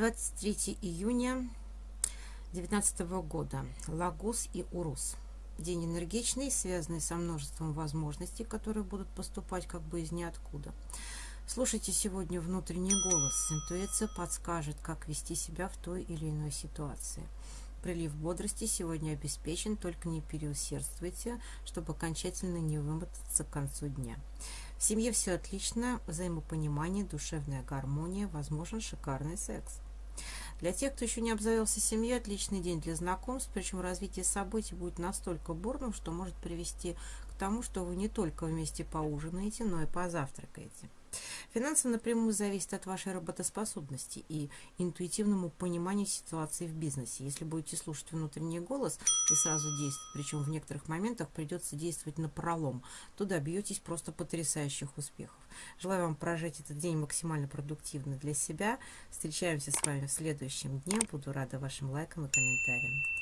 23 июня 2019 года. Лагус и Урус. День энергичный, связанный со множеством возможностей, которые будут поступать как бы из ниоткуда. Слушайте сегодня внутренний голос. Интуиция подскажет, как вести себя в той или иной ситуации. Прилив бодрости сегодня обеспечен, только не переусердствуйте, чтобы окончательно не вымотаться к концу дня. В семье все отлично, взаимопонимание, душевная гармония, возможен шикарный секс. Для тех, кто еще не обзавелся семьей, отличный день для знакомств, причем развитие событий будет настолько бурным, что может привести тому, что вы не только вместе поужинаете, но и позавтракаете. Финансы напрямую зависят от вашей работоспособности и интуитивному пониманию ситуации в бизнесе. Если будете слушать внутренний голос и сразу действовать, причем в некоторых моментах придется действовать на пролом, то добьетесь просто потрясающих успехов. Желаю вам прожить этот день максимально продуктивно для себя. Встречаемся с вами в следующем дне. Буду рада вашим лайкам и комментариям.